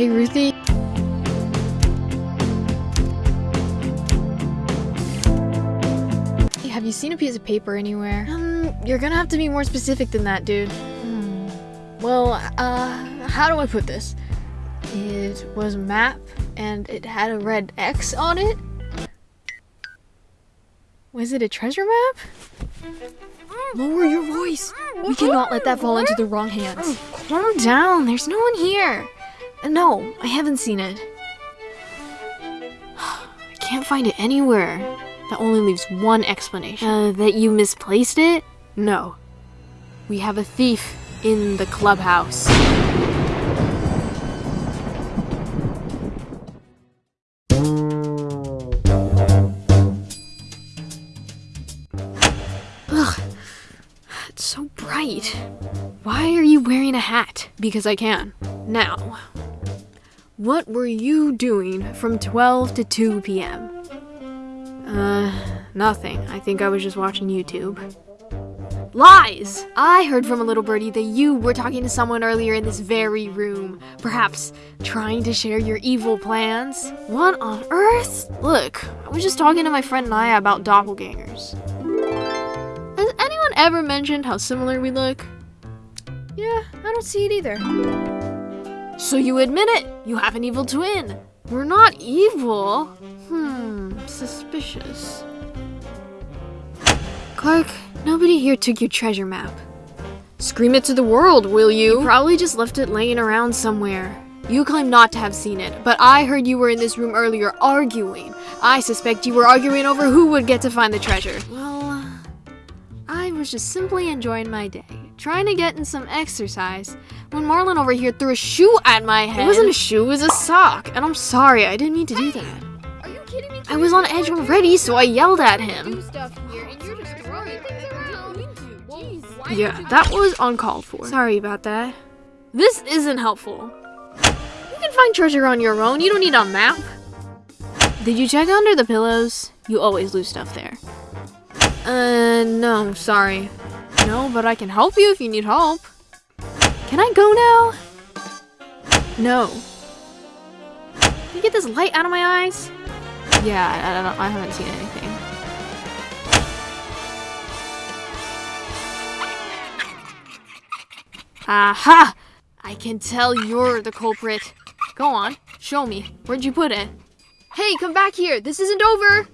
Hey, Ruthie. Hey, Have you seen a piece of paper anywhere? Um, you're gonna have to be more specific than that, dude. Hmm. Well, uh, how do I put this? It was a map, and it had a red X on it. Was it a treasure map? Lower your voice. We cannot let that fall into the wrong hands. Calm down. There's no one here. No, I haven't seen it. I can't find it anywhere. That only leaves one explanation. Uh, that you misplaced it? No. We have a thief in the clubhouse. Ugh. It's so bright. Why are you wearing a hat? Because I can. Now, what were you doing from 12 to 2 p.m.? Uh, nothing. I think I was just watching YouTube. Lies! I heard from a little birdie that you were talking to someone earlier in this very room. Perhaps trying to share your evil plans? What on earth? Look, I was just talking to my friend Naya about doppelgangers. Has anyone ever mentioned how similar we look? Yeah, I don't see it either. So you admit it? You have an evil twin. We're not evil. Hmm, suspicious. Clark, nobody here took your treasure map. Scream it to the world, will you? You probably just left it laying around somewhere. You claim not to have seen it, but I heard you were in this room earlier arguing. I suspect you were arguing over who would get to find the treasure. Well, I was just simply enjoying my day, trying to get in some exercise, when Marlin over here threw a shoe at my head. It wasn't a shoe, it was a sock, and I'm sorry, I didn't mean to do that. Are you kidding me? I was on edge already, so I yelled at him. stuff here and you're just throwing things around. Jeez, why Yeah, that was uncalled for. Sorry about that. This isn't helpful. You can find treasure on your own, you don't need a map. Did you check under the pillows? You always lose stuff there. Uh, no, sorry. No, but I can help you if you need help. Can I go now? No. Can you get this light out of my eyes? Yeah, I, don't, I haven't seen anything. Aha! I can tell you're the culprit. Go on, show me. Where'd you put it? Hey, come back here. This isn't over.